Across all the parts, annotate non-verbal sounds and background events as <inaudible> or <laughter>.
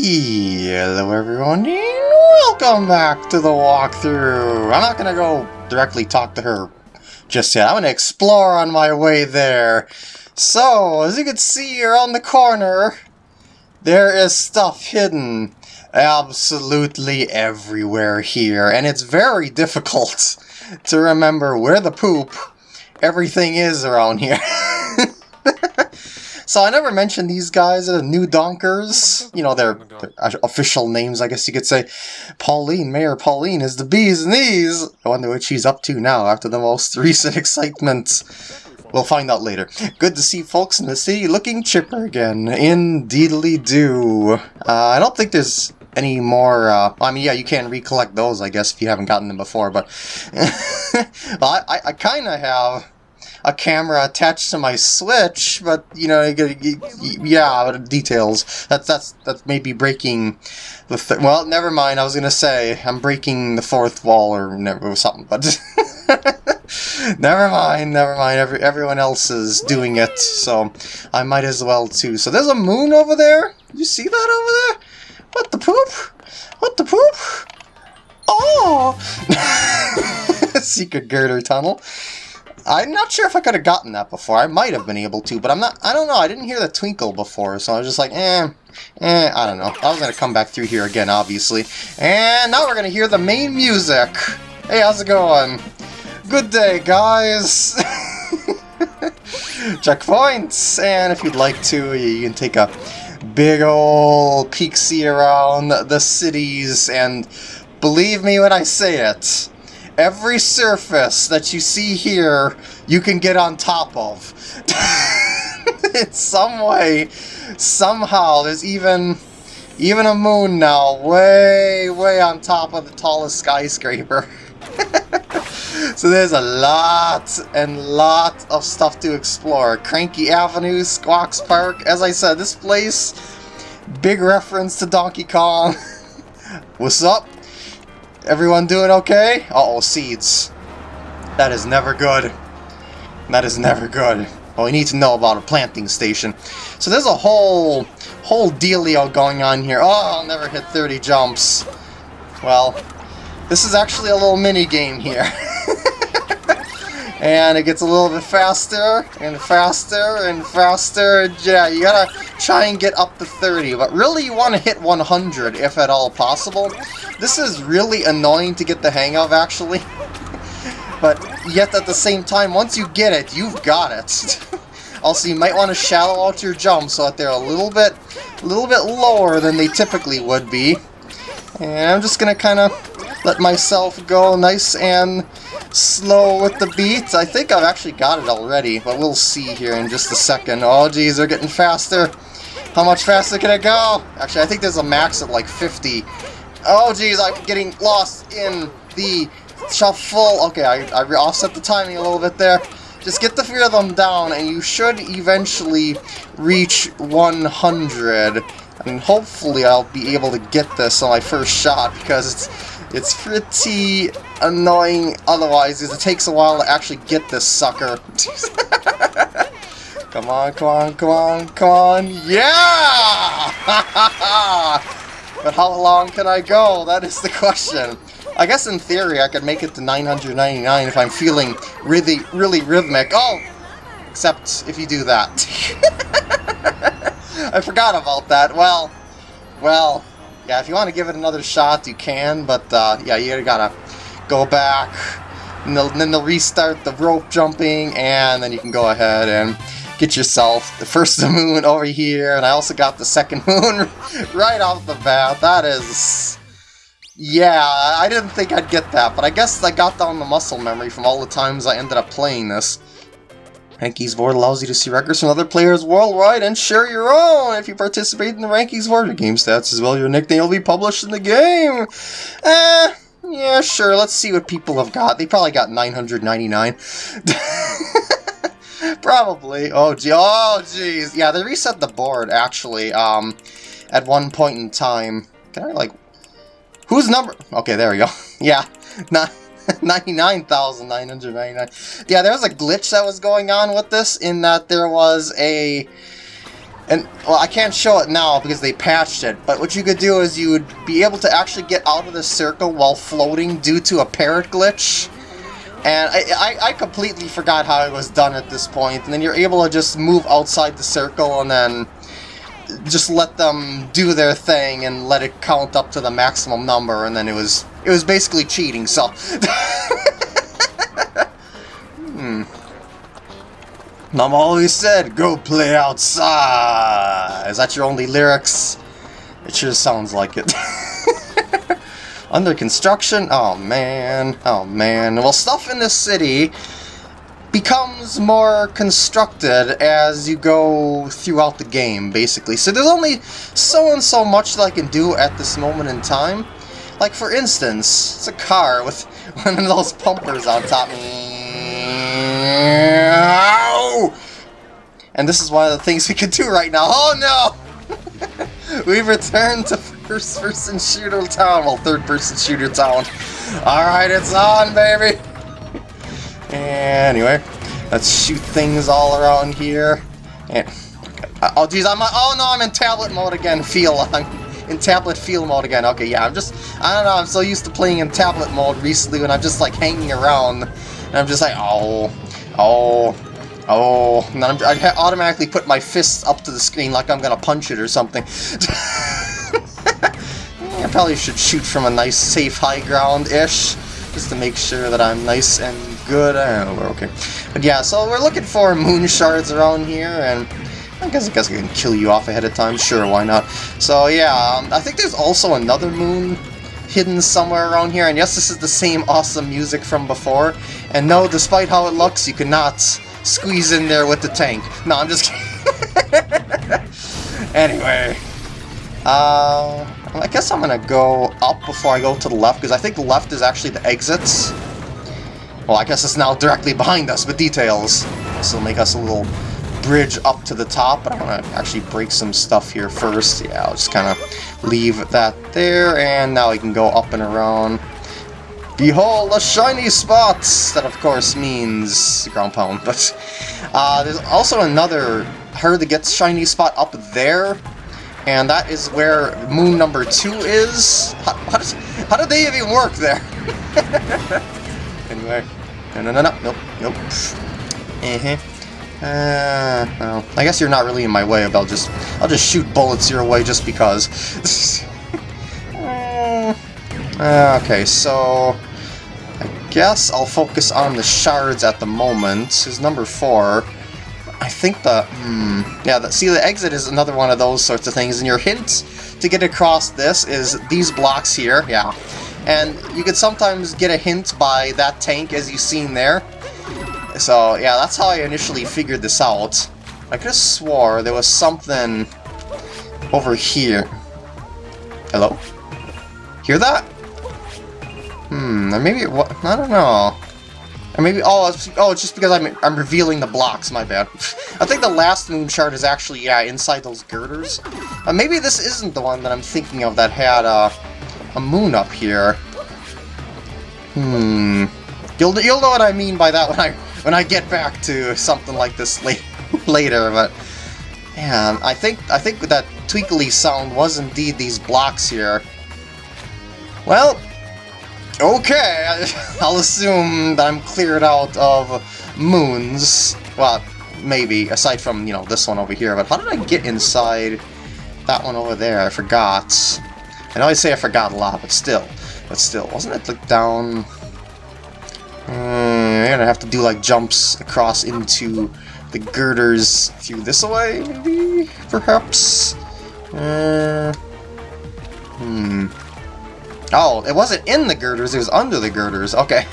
Hello everyone, and welcome back to the walkthrough! I'm not gonna go directly talk to her just yet, I'm gonna explore on my way there. So, as you can see around the corner, there is stuff hidden absolutely everywhere here, and it's very <laughs> difficult to remember where the poop everything is around here. <laughs> So I never mentioned these guys, the new Donkers. You know, their, their, official names, I guess you could say. Pauline, Mayor Pauline is the bee's knees. I wonder what she's up to now after the most <laughs> recent excitement. We'll find out later. Good to see folks in the city looking chipper again. Indeedly do. Uh, I don't think there's any more, uh, I mean, yeah, you can recollect those, I guess, if you haven't gotten them before, but <laughs> well, I, I kind of have a camera attached to my Switch, but you know, yeah, details. That's that's that's maybe breaking the. Th well, never mind. I was gonna say I'm breaking the fourth wall or, never, something, but <laughs> never mind. Never mind. Every everyone else is doing it, so I might as well too. So there's a moon over there. You see that over there? What the poop? What the poop? Oh! <laughs> Secret girder tunnel. I'm not sure if I could have gotten that before. I might have been able to, but I'm not, I don't know. I didn't hear the twinkle before, so I was just like, eh, eh, I don't know. I was going to come back through here again, obviously. And now we're going to hear the main music. Hey, how's it going? Good day, guys. <laughs> Checkpoints! And if you'd like to, you can take a big old peek see around the cities, and believe me when I say it, every surface that you see here, you can get on top of. <laughs> In some way, somehow, there's even even a moon now, way, way on top of the tallest skyscraper. <laughs> so there's a lot and lot of stuff to explore. Cranky Avenue, Squawks Park. As I said, this place, big reference to Donkey Kong. <laughs> What's up? Everyone doing okay? Uh-oh, seeds. That is never good. That is never good. Well, we need to know about a planting station. So there's a whole, whole dealio going on here. Oh, I'll never hit 30 jumps. Well, this is actually a little mini game here. <laughs> and it gets a little bit faster and faster and faster. Yeah, you gotta try and get up to 30, but really you want to hit 100 if at all possible. This is really annoying to get the hang of, actually. <laughs> but yet at the same time, once you get it, you've got it. <laughs> also, you might want to shallow out your jumps so that they're a little bit, a little bit lower than they typically would be. And I'm just gonna kind of let myself go nice and slow with the beat. I think I've actually got it already, but we'll see here in just a second. Oh geez, they're getting faster. How much faster can it go? Actually, I think there's a max of like 50 Oh geez, I'm getting lost in the shuffle. Okay, I, I offset the timing a little bit there. Just get the three of them down and you should eventually reach 100. And hopefully I'll be able to get this on my first shot because it's it's pretty annoying otherwise it takes a while to actually get this sucker. <laughs> come on, come on, come on, come on. Yeah! <laughs> But how long can I go? That is the question. I guess in theory I could make it to 999 if I'm feeling really, really rhythmic. Oh! Except if you do that. <laughs> I forgot about that. Well, well, yeah, if you want to give it another shot, you can, but uh, yeah, you gotta go back, and, then they'll restart the rope jumping, and then you can go ahead and get yourself the first <laughs> moon over here, and I also got the second <laughs> moon <laughs> right off the bat. That is... Yeah, I didn't think I'd get that, but I guess I got down the muscle memory from all the times I ended up playing this. Rankings Board allows you to see records from other players worldwide and share your own. If you participate in the Rankings Board, your game stats as well your nickname will be published in the game. Eh, yeah, sure, let's see what people have got. They probably got 999. <laughs> Probably. Oh, gee. Oh, jeez. Yeah, they reset the board, actually, um, at one point in time. Can I, like... Whose number... Okay, there we go. <laughs> yeah. Not... <laughs> 99,999. Yeah, there was a glitch that was going on with this in that there was a and well, I can't show it now because they patched it, but what you could do is you would be able to actually get out of the circle while floating due to a parrot glitch. And I, I, I, completely forgot how it was done at this point. point, and then you're able to just move outside the circle and then just let them do their thing and let it count up to the maximum number, and then it was it was basically cheating, so... <laughs> hmm. Mom always said, go play outside! Is that your only lyrics? It sure sounds like it. <laughs> Under construction? Oh man, oh man. Well, stuff in this city becomes more constructed as you go throughout the game, basically. So there's only so and so much that I can do at this moment in time. Like, for instance, it's a car with <laughs> one of those pumpers on top. And this is one of the things we can do right now. Oh no! <laughs> We've returned to first-person shooter town. Well, third-person shooter town. Alright, it's on, baby! Anyway, let's shoot things all around here. Eh, and, oh, geez, I'm... Oh, no, I'm in tablet mode again. Feel. <laughs> I'm in tablet feel mode again. Okay, yeah, I'm just... I don't know, I'm so used to playing in tablet mode recently when I'm just, like, hanging around. And I'm just like, oh... Oh... Oh, and then I'm, I automatically put my fists up to the screen like I'm gonna punch it or something. <laughs> I probably should shoot from a nice safe high ground-ish, just to make sure that I'm nice and good. Know, we're okay. But yeah, so we're looking for moon shards around here, and I guess I guess I can kill you off ahead of time. Sure, why not? So yeah, um, I think there's also another moon hidden somewhere around here, and yes, this is the same awesome music from before. And no, despite how it looks, you cannot squeeze in there with the tank. No, I'm just <laughs> kidding. anyway. Uh, I guess I'm gonna go up before I go to the left, because I think left is actually the exits. Well, I guess it's now directly behind us with details. This will make us a little bridge up to the top, but I want to actually break some stuff here first. Yeah, I'll just kind of leave that there, and now we can go up and around. Behold, a shiny spot! That, of course, means ground pound, <laughs> but uh, there's also another her that gets shiny spot up there, and that is where moon number two is. How, how, does, how did they even work there? <laughs> anyway, no, no, no, no, nope, nope. Uh-huh. Uh, well, I guess you're not really in my way, but I'll just, I'll just shoot bullets your way just because. <laughs> uh, okay, so I guess I'll focus on the shards at the moment, is number four. I think the, hmm, yeah, the, see the exit is another one of those sorts of things, and your hint to get across this is these blocks here, yeah. And you could sometimes get a hint by that tank, as you've seen there. So, yeah, that's how I initially figured this out. I could have swore there was something over here. Hello? Hear that? Hmm, or maybe it was, I don't know. Or maybe, oh, it's, oh, it's just because I'm, I'm revealing the blocks, my bad. <laughs> I think the last moon shard is actually, yeah, inside those girders. Uh, maybe this isn't the one that I'm thinking of that had uh, a moon up here. Hmm. You'll, you'll know what I mean by that when I when I get back to something like this late, <laughs> later, but... Yeah, I think I think that twinkly sound was indeed these blocks here. Well, Okay, <laughs> I'll assume that I'm cleared out of moons. Well, maybe, aside from, you know, this one over here. But how did I get inside that one over there? I forgot. I know I say I forgot a lot, but still. But still, wasn't it like down... Hmm, I'm gonna have to do like jumps across into the girders through this way, maybe? Perhaps? Uh, hmm... Oh, it wasn't in the girders, it was under the girders. Okay.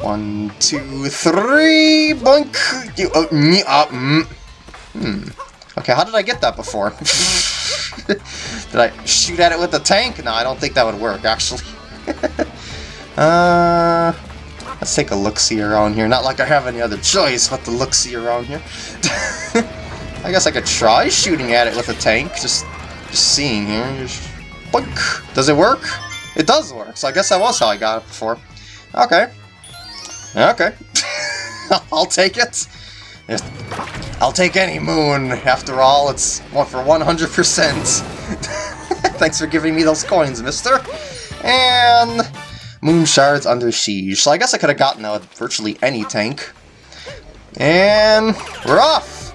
One, two, three, boink! You, uh, me, uh, mm. Hmm. Okay, how did I get that before? <laughs> did I shoot at it with the tank? No, I don't think that would work, actually. <laughs> uh, let's take a look-see around here. Not like I have any other choice but to look-see around here. <laughs> I guess I could try shooting at it with a tank, just, just seeing here. Just, boink! Does it work? It does work, so I guess that was how I got it before. Okay. Okay. <laughs> I'll take it. I'll take any moon. After all, it's one for 100%. Thanks for giving me those coins, mister. And moon shards under siege. So I guess I could have gotten out virtually any tank. And we're off!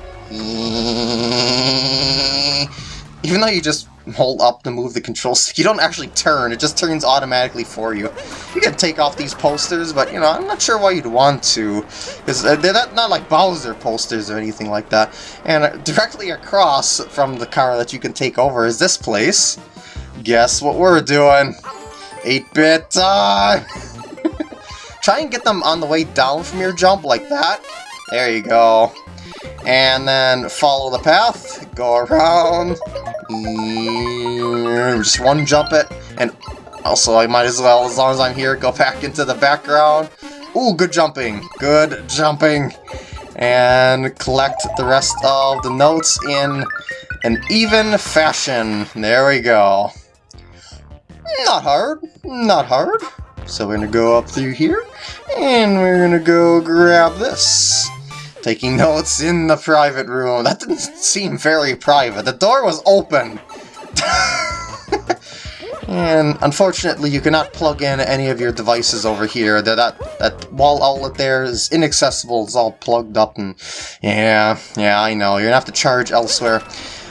Even though you just hold up to move the control stick, <laughs> you don't actually turn, it just turns automatically for you. You can take off these posters, but, you know, I'm not sure why you'd want to. Because uh, they're not, not like Bowser posters or anything like that. And uh, directly across from the car that you can take over is this place. Guess what we're doing? 8-bit time! <laughs> Try and get them on the way down from your jump like that. There you go. And then follow the path, go around, just one jump it, and also I might as well, as long as I'm here, go back into the background. Ooh, good jumping, good jumping. And collect the rest of the notes in an even fashion. There we go. Not hard, not hard. So we're gonna go up through here, and we're gonna go grab this. Taking notes in the private room. That didn't seem very private. The door was open. <laughs> and unfortunately, you cannot plug in any of your devices over here. That, that that wall outlet there is inaccessible. It's all plugged up, and yeah, yeah, I know. You're gonna have to charge elsewhere.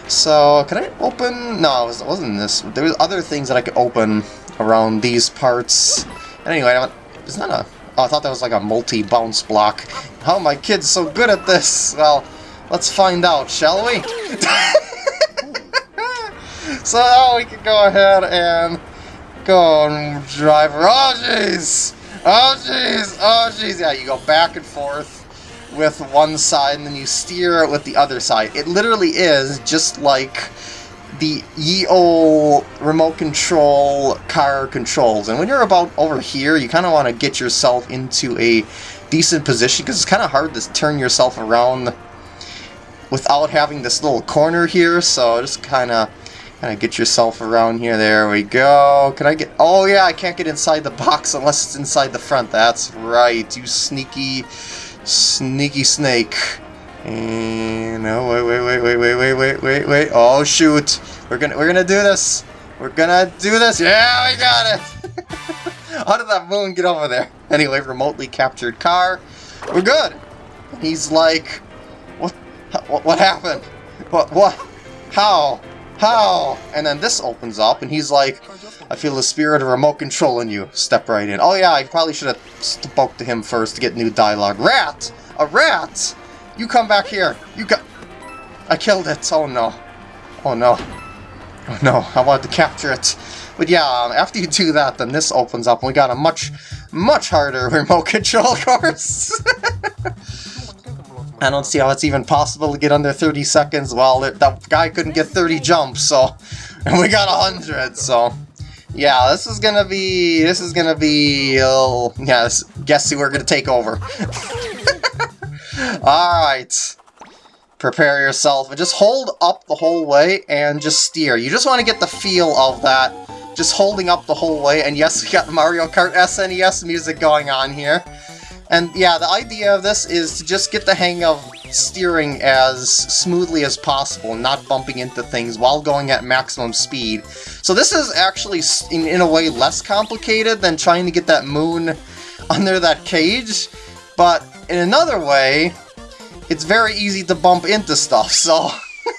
So, can I open? No, it, was, it wasn't this. There was other things that I could open around these parts. Anyway, it's not a Oh, I thought that was like a multi-bounce block. How are my kids so good at this? Well, let's find out, shall we? <laughs> so now we can go ahead and go and drive. Oh, jeez! Oh, jeez! Oh, jeez! Yeah, you go back and forth with one side, and then you steer it with the other side. It literally is just like the EO remote control car controls. And when you're about over here, you kind of want to get yourself into a decent position because it's kind of hard to turn yourself around without having this little corner here. So just kind of kind of get yourself around here. There we go. Can I get... Oh, yeah, I can't get inside the box unless it's inside the front. That's right, you sneaky, sneaky snake. And no, wait, wait, wait, wait, wait, wait, wait, wait, wait. Oh shoot! We're gonna, we're gonna do this. We're gonna do this. Yeah, we got it. <laughs> How did that moon get over there? Anyway, remotely captured car. We're good. He's like, what? What, what happened? What? What? How? How? And then this opens up, and he's like, I feel the spirit of remote control in you. Step right in. Oh yeah, I probably should have spoke to him first to get new dialogue. Rat! A rat! You come back here! You got... I killed it! Oh no. Oh no. Oh no, I wanted to capture it. But yeah, um, after you do that, then this opens up, and we got a much, much harder <laughs> remote control <laughs> course. <laughs> I don't see how it's even possible to get under 30 seconds. Well, that guy couldn't get 30 jumps, so... And we got 100, so... Yeah, this is gonna be... This is gonna be... Uh, yeah, guess who we're gonna take over. <laughs> Alright. Prepare yourself. And just hold up the whole way and just steer. You just want to get the feel of that. Just holding up the whole way. And yes, we got Mario Kart SNES music going on here. And yeah, the idea of this is to just get the hang of steering as smoothly as possible, not bumping into things while going at maximum speed. So this is actually, in, in a way, less complicated than trying to get that moon <laughs> under that cage. But in another way, it's very easy to bump into stuff, so...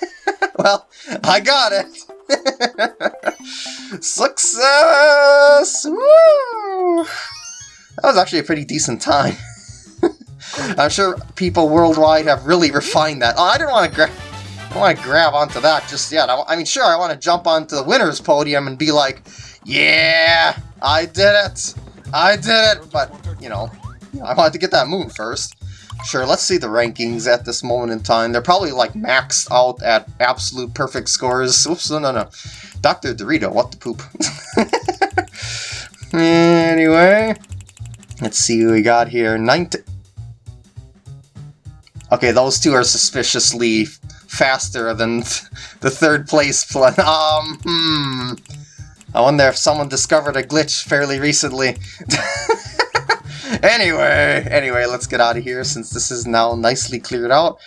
<laughs> well, I got it! <laughs> Success! Woo! That was actually a pretty decent time. <laughs> I'm sure people worldwide have really refined that. Oh, I didn't want to grab... I want to grab onto that just yet. I, I mean, sure, I want to jump onto the winner's podium and be like, yeah, I did it! I did it! But, you know, I wanted to get that moon first. Sure, let's see the rankings at this moment in time. They're probably like maxed out at absolute perfect scores. Oops, no, no, no. Dr. Dorito, what the poop. <laughs> anyway, let's see who we got here. 19... Okay, those two are suspiciously faster than the third place plan. <laughs> Um, hmm. I wonder if someone discovered a glitch fairly recently. <laughs> anyway, anyway, let's get out of here since this is now nicely cleared out.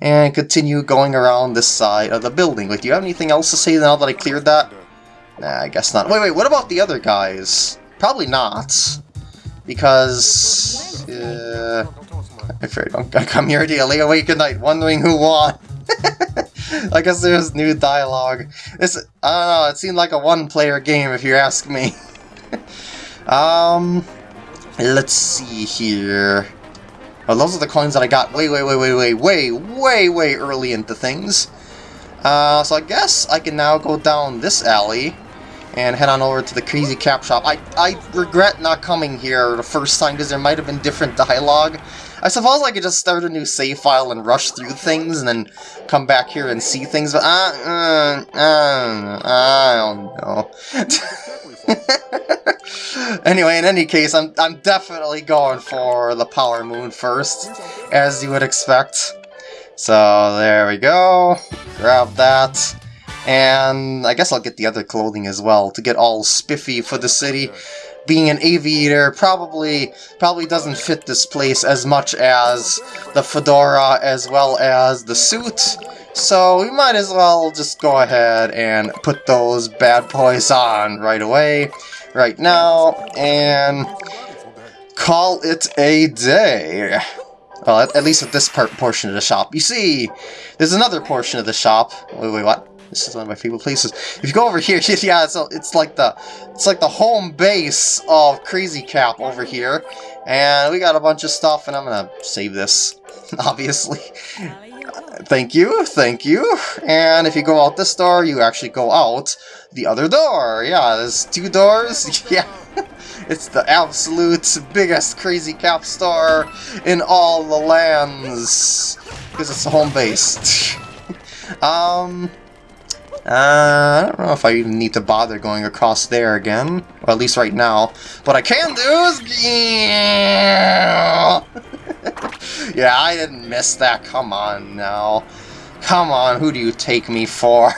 and continue going around this side of the building. Wait, do you have anything else to say now that I cleared that? Nah, I guess not. Wait, wait, what about the other guys? Probably not. Because... Uh, I afraid I come here to lay awake at night wondering who won. <laughs> I guess there's new dialogue. This, I don't know, it seemed like a one-player game if you ask me. <laughs> um, let's see here. Oh, those are the coins that I got way, way, way, way, way, way, way, way early into things. Uh, so I guess I can now go down this alley and head on over to the Crazy Cap Shop. I, I regret not coming here the first time because there might have been different dialogue. I suppose I could just start a new save file and rush through things and then come back here and see things, but uh, uh, uh, I don't know. <laughs> anyway, in any case, I'm, I'm definitely going for the Power Moon first, as you would expect. So there we go, grab that. And I guess I'll get the other clothing as well to get all spiffy for the city. Being an aviator probably probably doesn't fit this place as much as the fedora as well as the suit. So we might as well just go ahead and put those bad boys on right away, right now, and call it a day. Well, at, least with this part portion of the shop. You see, there's another portion of the shop. Wait, wait, what? This is one of my favorite places. If you go over here, <laughs> yeah, it's, it's like the it's like the home base of Crazy Cap over here. And we got a bunch of stuff, and I'm gonna save this, <laughs> obviously. Thank you, thank you. And if you go out this door, you actually go out the other door. Yeah, there's two doors. <laughs> Yeah, it's the absolute biggest Crazy Cap star in all the lands. Because it's the home base. um, uh, I don't know if I even need to bother going across there again. Or at least right now. What I can do is... <laughs> yeah, I didn't miss that. Come on now. Come on, who do you take me for? <laughs>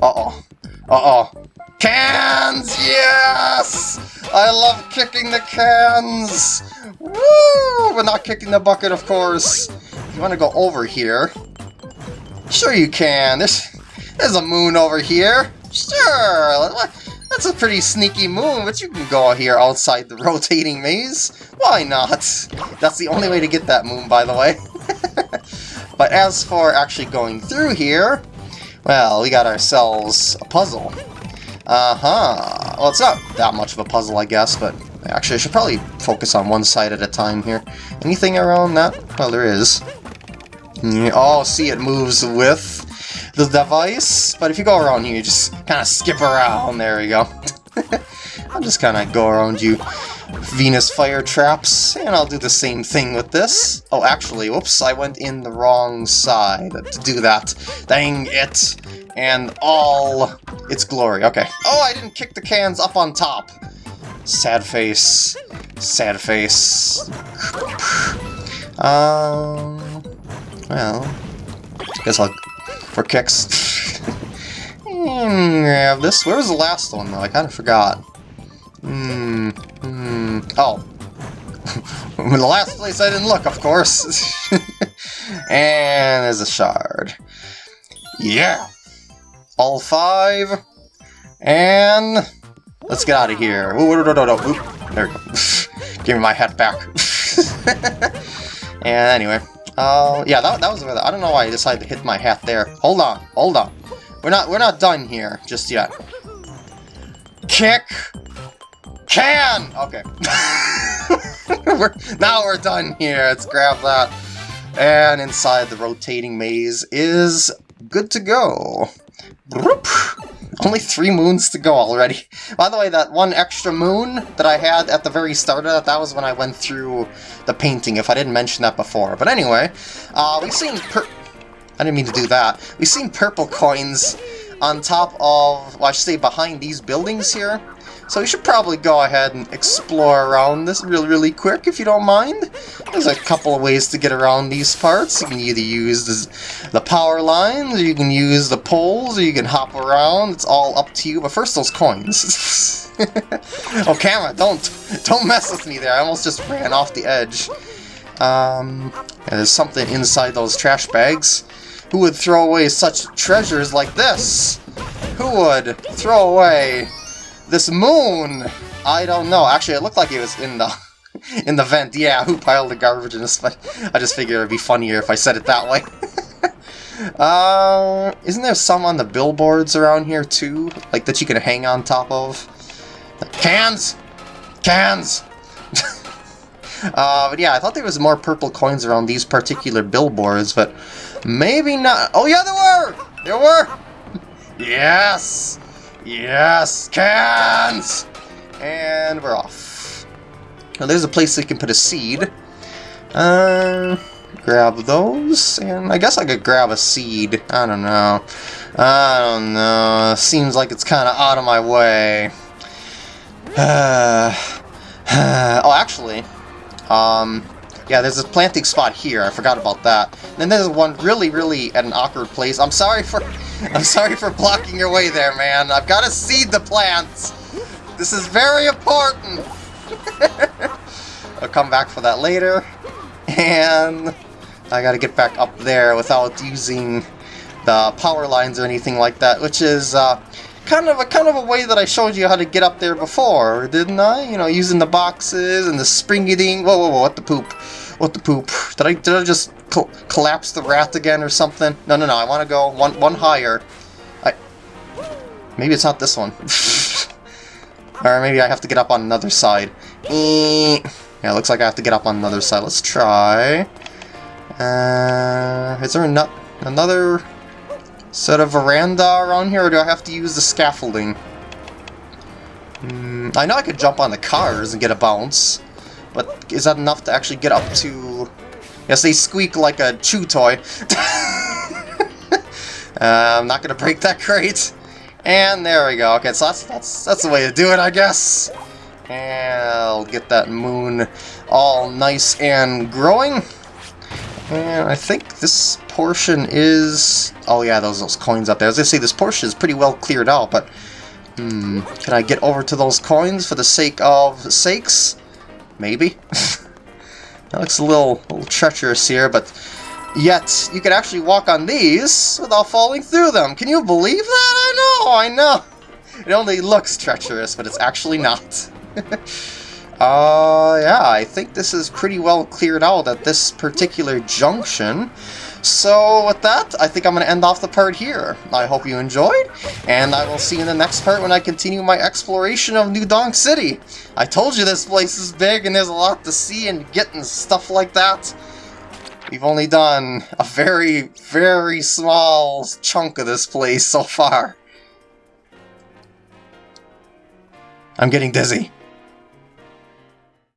Uh-oh. Uh-oh. Cans! Yes! I love kicking the cans! Woo! But not kicking the bucket, of course. You want to go over here, Sure you can. There's there's a moon over here. Sure, that's a pretty sneaky moon, but you can go here outside the <laughs> rotating maze. Why not? That's the only way to get that moon, by the way. <laughs> but as for actually going through here, well, we got ourselves a puzzle. Uh-huh. Well, it's not that much of a puzzle, I guess, but actually I should probably focus on one side at a time here. Anything around that? Well, there is. Oh, see, it moves with the device, but if you go around here, you just kind of skip around. There we go. <laughs> I'll just kind of go around you Venus fire traps, and I'll do the same thing with this. Oh, actually, whoops, I went in the wrong side to do that. Dang it! And all its glory. Okay. Oh, I didn't kick the cans up on top. Sad face. Sad face. <sighs> Um, well, I guess I'll for kicks. grab this. Where was the last one, though? I kind of forgot. Hmm. Hmm. Oh. <laughs> The last place I didn't look, of course. <laughs> and there's a shard. Yeah! All five. And... Let's get out of here. Ooh, no, no, no, no. There we go. <laughs> Give me my hat back. and anyway, uh, yeah, that, that was where I don't know why I decided to hit my hat there. Hold on, hold on. We're not we're not done here just yet. Kick can. Okay. <laughs> we're, now we're done here. Let's grab that. And inside the rotating maze is good to go. <laughs> Only three moons to go already. By the way, that one extra moon that I had at the very start of that, that was when I went through the painting, if I didn't mention that before. But anyway, uh, we've seen I didn't mean to do that. We've seen purple coins on top of, well, I should say behind these buildings here. So we should probably go ahead and explore around this really, really quick, if you don't mind. There's a couple of ways to get around these parts. You can either use the, the power lines, or you can use the poles, or you can hop around. It's all up to you. But first, those coins. <laughs> oh, camera, don't, don't mess with me there. I almost just ran off the edge. Um, there's something inside those trash bags. Who would throw away such treasures like this? Who would throw away this moon? I don't know. Actually, it looked like it was in the <laughs> in the vent. Yeah, who <laughs> piled the garbage in this? But I just figured it'd be funnier if I said it that way. <laughs> uh, isn't there some on the billboards around here too? Like that you can hang on top of? Cans! Cans! uh, but yeah, I thought there was more purple coins around these particular billboards, but maybe not. Oh yeah, there were! There were! Yes! Yes! Cans! And we're off. Now there's a place that can put a seed. Uh, grab those, and I guess I could grab a seed. I don't know. I don't know. Seems like it's kind of out of my way. Uh, <sighs> oh, actually, um, yeah, there's a planting spot here. I forgot about that. And then there's one really, really at an awkward place. I'm sorry for, I'm sorry for blocking your way there, man. I've got to seed the plants. This is very important. <laughs> I'll come back for that later. And I got to get back up there without using the power lines or anything like that, which is uh, kind of a kind of a way that I showed you how to get up there before, didn't I? You know, using the boxes and the springy thing. Whoa, whoa, whoa! What the poop? What the poop? Did I did I just co collapse the rat again or something? No, no, no! I want to go one one higher. I maybe it's not this one. <laughs> or maybe I have to get up on another side. Yeah, it looks like I have to get up on another side. Let's try. Uh, is there not another set of veranda around here, or do I have to use the scaffolding? Mm, I know I could jump on the cars and get a bounce, but is that enough to actually get up to... Yes, they squeak like a chew toy. <laughs> uh, I'm not to break that crate. And there we go. Okay, so that's, that's, that's the way to do it, I guess. And I'll get that moon all nice and growing. And I think this portion is... Oh yeah, those those coins up there. As I say, this portion is pretty well cleared out, but... Hmm, can I get over to those coins for the sake of sakes? Maybe? <laughs> that looks a little, a little treacherous here, but... Yet, you can actually walk on these without falling through them. Can you believe that? I know, I know. <laughs> It only looks treacherous, but it's actually not. <laughs> Uh, yeah, I think this is pretty well cleared out at this particular junction. So with that, I think I'm going to end off the part here. I hope you enjoyed, and I will see you in the next part when I continue my exploration of New Donk City. I told you this place is big and there's a lot to see and get and stuff like that. We've only done a very, very small chunk of this place so far. I'm getting dizzy.